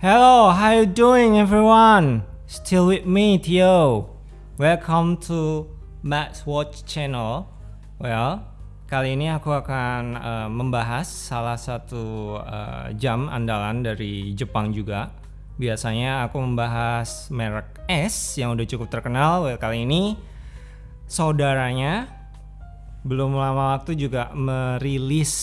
Hello, how you doing everyone? Still with me, Theo. Welcome to Max Watch Channel. Well, kali ini aku akan uh, membahas salah satu uh, jam andalan dari Jepang juga. Biasanya aku membahas merek S yang udah cukup terkenal. Well, kali ini saudaranya belum lama waktu juga merilis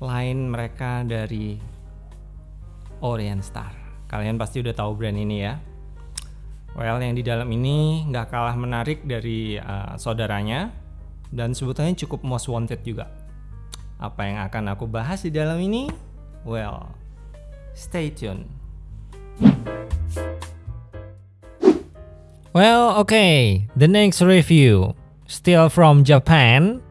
line mereka dari Orient Star. Kalian pasti udah tahu brand ini ya. Well, yang di dalam ini nggak kalah menarik dari uh, saudaranya dan sebetulnya cukup most wanted juga. Apa yang akan aku bahas di dalam ini? Well, stay tune. Well, okay, the next review still from Japan.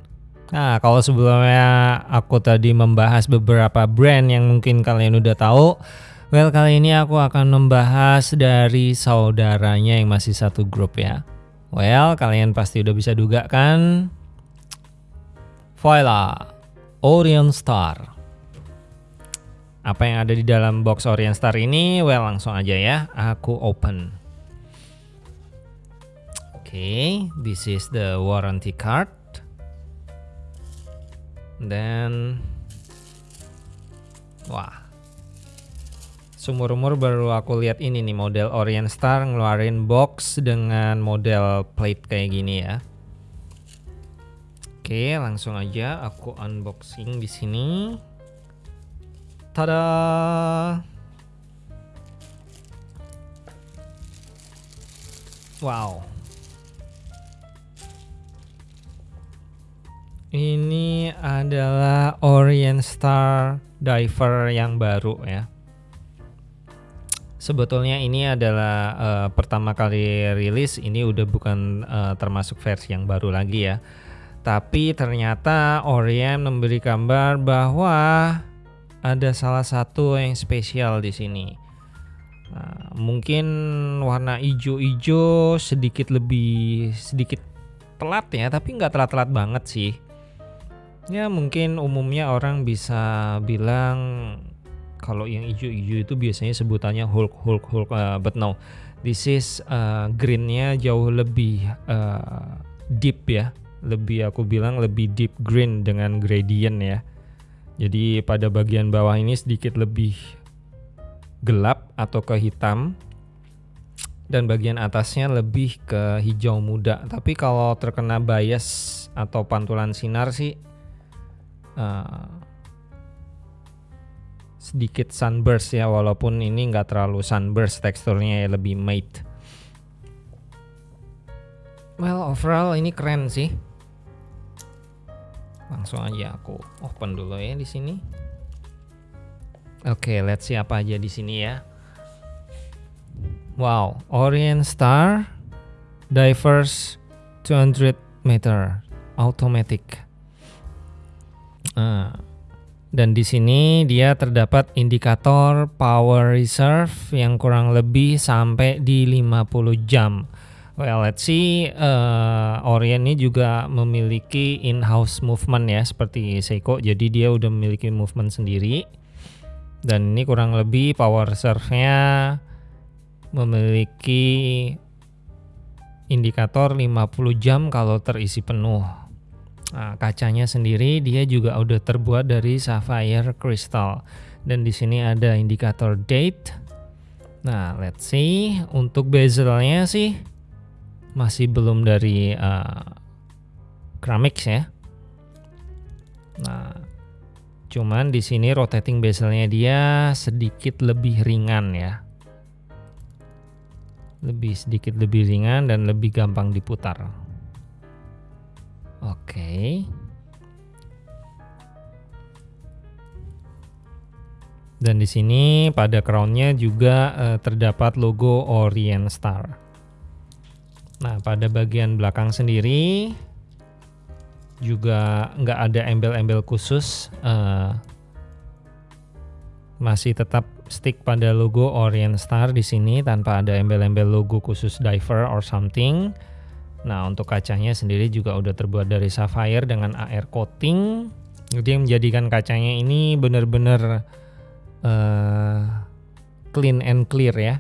Nah, kalau sebelumnya aku tadi membahas beberapa brand yang mungkin kalian udah tahu, well kali ini aku akan membahas dari saudaranya yang masih satu grup ya. Well, kalian pasti udah bisa duga kan? Voila, Orion Star. Apa yang ada di dalam box Orient Star ini? Well, langsung aja ya. Aku open. Oke, okay, this is the warranty card. Dan wah. Sumur-umur baru aku lihat ini nih model Orient Star ngeluarin box dengan model plate kayak gini ya. Oke, langsung aja aku unboxing di sini. Tada! Wow. Ini adalah Orient Star Diver yang baru ya. Sebetulnya ini adalah uh, pertama kali rilis, ini udah bukan uh, termasuk versi yang baru lagi ya. Tapi ternyata Orient memberi kabar bahwa ada salah satu yang spesial di sini. Nah, mungkin warna hijau-hijau sedikit lebih sedikit telat ya, tapi nggak telat-telat banget sih. Ya mungkin umumnya orang bisa bilang kalau yang hijau-hijau itu biasanya sebutannya Hulk Hulk Hulk, uh, but no, this is uh, greennya jauh lebih uh, deep ya, lebih aku bilang lebih deep green dengan gradient ya. Jadi pada bagian bawah ini sedikit lebih gelap atau ke hitam dan bagian atasnya lebih ke hijau muda. Tapi kalau terkena bias atau pantulan sinar sih uh, sedikit sunburst ya walaupun ini nggak terlalu sunburst teksturnya ya lebih matte. Well overall ini keren sih. Langsung aja aku open dulu ya di sini. Oke okay, let's see apa aja di sini ya. Wow Orient Star Divers 200 meter automatic uh, dan di sini dia terdapat indikator power reserve yang kurang lebih sampai di 50 jam Well, let's see. Uh, Orient ini juga memiliki in-house movement ya, seperti Seiko. Jadi dia udah memiliki movement sendiri. Dan ini kurang lebih power reserve-nya memiliki indikator 50 jam kalau terisi penuh. Nah, kacanya sendiri dia juga udah terbuat dari sapphire crystal. Dan di sini ada indikator date. Nah, let's see. Untuk bezelnya sih masih belum dari uh, keramik ya. Nah, cuman di sini rotating bezelnya dia sedikit lebih ringan ya. Lebih sedikit lebih ringan dan lebih gampang diputar. Oke. Dan di sini pada crownnya juga uh, terdapat logo Orient Star. Nah, pada bagian belakang sendiri juga nggak ada embel-embel khusus, uh, masih tetap stick pada logo Orient Star di sini tanpa ada embel-embel logo khusus diver or something. Nah, untuk kacanya sendiri juga udah terbuat dari sapphire dengan AR coating. Jadi menjadikan kacanya ini benar-benar uh, clean and clear ya.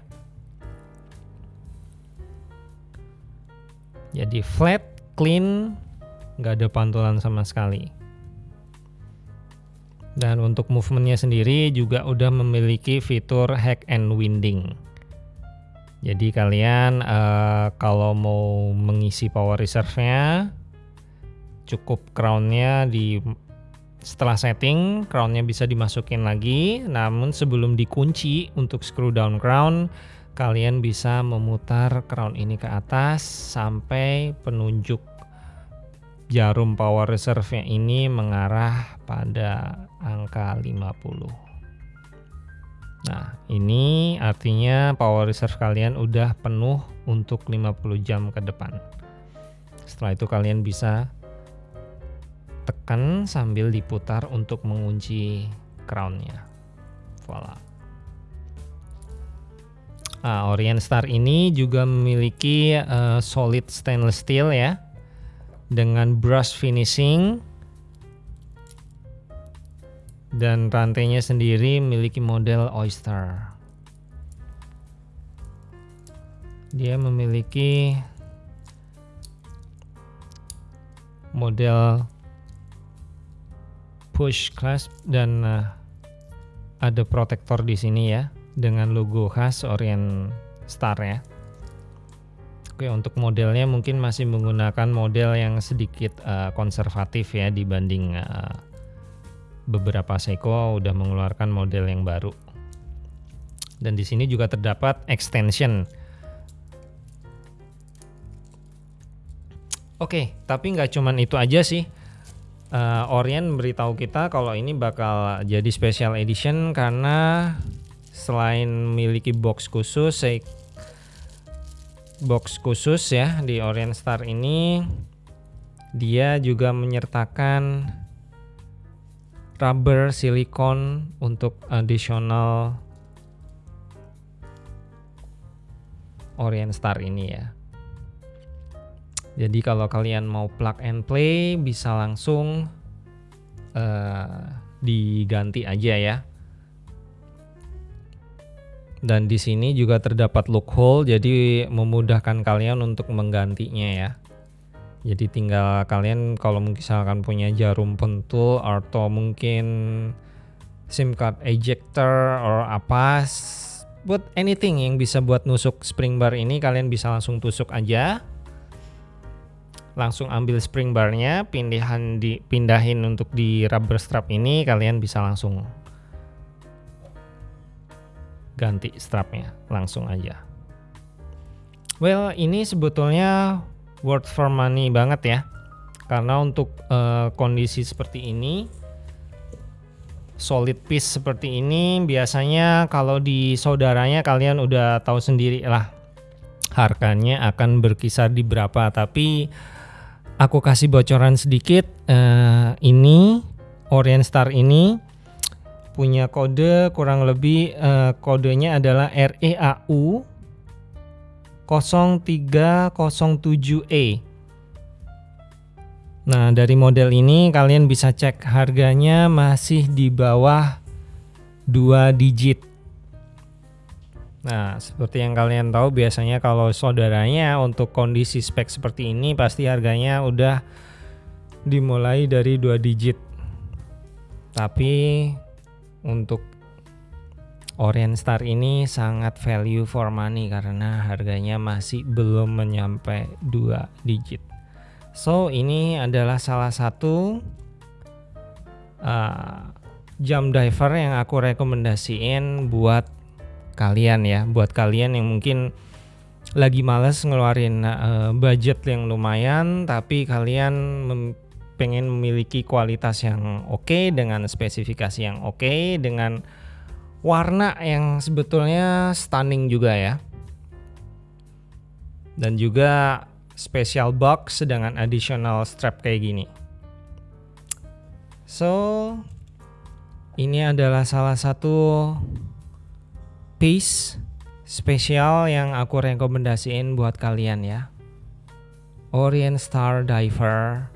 Jadi flat, clean, nggak ada pantulan sama sekali. Dan untuk movementnya sendiri juga udah memiliki fitur hack and winding. Jadi kalian uh, kalau mau mengisi power reserve-nya cukup crownnya di setelah setting crownnya bisa dimasukin lagi. Namun sebelum dikunci untuk screw down crown kalian bisa memutar crown ini ke atas sampai penunjuk jarum power reserve-nya ini mengarah pada angka 50 nah ini artinya power reserve kalian udah penuh untuk 50 jam ke depan. Setelah itu kalian bisa tekan sambil diputar untuk mengunci crownnya. Voila. Nah, Orient Star ini juga memiliki uh, solid stainless steel ya dengan brush finishing dan rantainya sendiri memiliki model oyster dia memiliki model push clasp dan uh, ada protektor di sini ya dengan logo khas Orient Star ya. Oke, untuk modelnya mungkin masih menggunakan model yang sedikit uh, konservatif ya dibanding uh, beberapa Seiko udah mengeluarkan model yang baru. Dan di sini juga terdapat extension. Oke, tapi nggak cuman itu aja sih uh, Orient beritahu kita kalau ini bakal jadi special edition karena selain memiliki box khusus, box khusus ya di Orient Star ini, dia juga menyertakan rubber silikon untuk additional Orient Star ini ya. Jadi kalau kalian mau plug and play bisa langsung uh, diganti aja ya. Dan di sini juga terdapat loophole jadi memudahkan kalian untuk menggantinya ya. Jadi tinggal kalian kalau misalkan punya jarum pentul atau mungkin SIM card ejector or apa buat anything yang bisa buat nusuk spring bar ini kalian bisa langsung tusuk aja. Langsung ambil spring barnya pindahan di pindahin untuk di rubber strap ini kalian bisa langsung ganti strapnya langsung aja. Well ini sebetulnya worth for money banget ya. Karena untuk uh, kondisi seperti ini solid piece seperti ini biasanya kalau di saudaranya kalian udah tahu sendiri lah. Harganya akan berkisar di berapa. Tapi aku kasih bocoran sedikit. Uh, ini Orient Star ini punya kode kurang lebih uh, kodenya adalah REAU 0307E. Nah, dari model ini kalian bisa cek harganya masih di bawah 2 digit. Nah, seperti yang kalian tahu biasanya kalau saudaranya untuk kondisi spek seperti ini pasti harganya udah dimulai dari dua digit. Tapi untuk Orient Star ini sangat value for money karena harganya masih belum menyampe dua digit. So, ini adalah salah satu uh, jam diver yang aku rekomendasiin buat kalian ya buat kalian yang mungkin lagi males ngeluarin uh, budget yang lumayan tapi kalian mem pengen memiliki kualitas yang oke okay, dengan spesifikasi yang oke okay, dengan warna yang sebetulnya stunning juga ya dan juga special box dengan additional strap kayak gini so ini adalah salah satu piece spesial yang aku rekomendasiin buat kalian ya. Orient Star Diver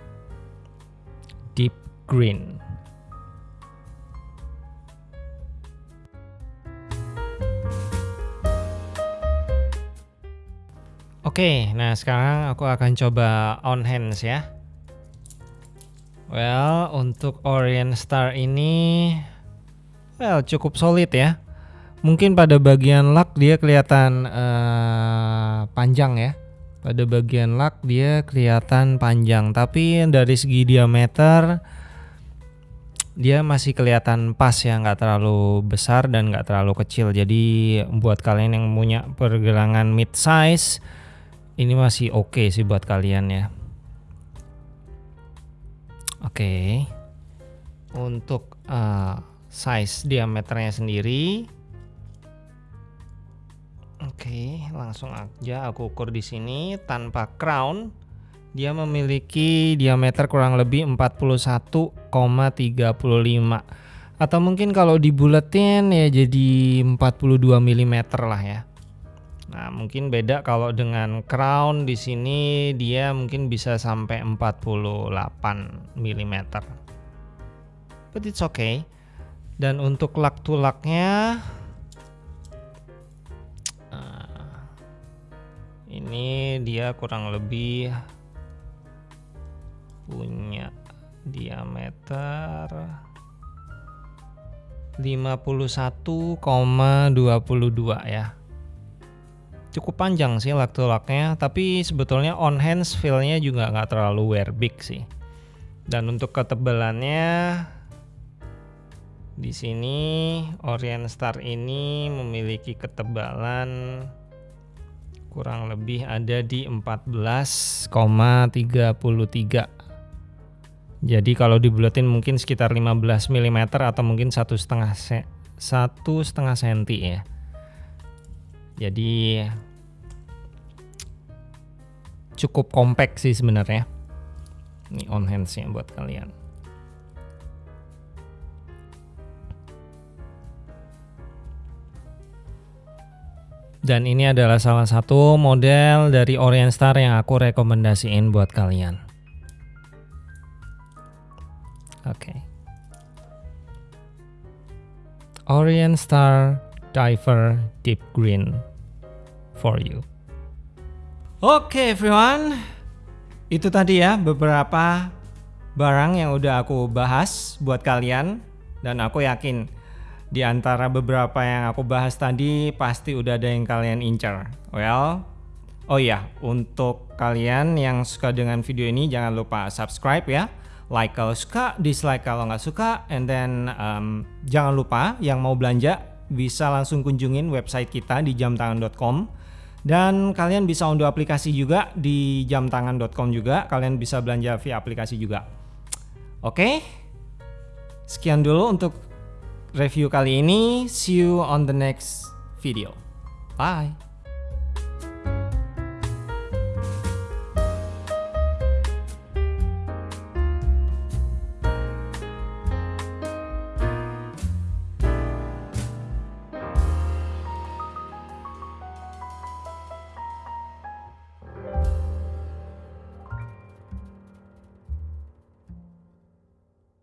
Deep Green. Oke, nah sekarang aku akan coba on hands ya. Well, untuk Orient Star ini well cukup solid ya. Mungkin pada bagian luck dia kelihatan uh, panjang ya. Pada bagian luck dia kelihatan panjang, tapi dari segi diameter dia masih kelihatan pas ya, nggak terlalu besar dan nggak terlalu kecil. Jadi buat kalian yang punya pergelangan mid size ini masih oke okay sih buat kalian ya. Oke. Okay. Untuk uh, size diameternya sendiri Oke, okay, langsung aja aku ukur di sini tanpa crown. Dia memiliki diameter kurang lebih 41,35 atau mungkin kalau dibuletin ya jadi 42 mm lah ya. Nah, mungkin beda kalau dengan crown di sini dia mungkin bisa sampai 48 mm. But it's okay. Dan untuk lak tulaknya uh, ini dia kurang lebih punya diameter 51,22 ya cukup panjang sih waktu locknya tapi sebetulnya on hands feelnya juga nggak terlalu wear big sih. Dan untuk ketebalannya di sini Orient Star ini memiliki ketebalan kurang lebih ada di 14,33 jadi kalau dibulatin mungkin sekitar 15 mm atau mungkin satu setengah satu setengah senti ya. Jadi cukup kompak sih sebenarnya. Ini on handsnya buat kalian. Dan ini adalah salah satu model dari Orient Star yang aku rekomendasiin buat kalian. Oke. Okay. Orient Star Diver Deep Green for you. Oke okay, everyone, itu tadi ya beberapa barang yang udah aku bahas buat kalian dan aku yakin di antara beberapa yang aku bahas tadi pasti udah ada yang kalian incar. Well, oh ya, untuk kalian yang suka dengan video ini jangan lupa subscribe ya. Like kalau suka, dislike kalau nggak suka, and then um, jangan lupa yang mau belanja bisa langsung kunjungin website kita di jamtangan.com dan kalian bisa unduh aplikasi juga di jamtangan.com juga. Kalian bisa belanja via aplikasi juga. Oke. Sekian dulu untuk review kali ini. See you on the next video. Bye.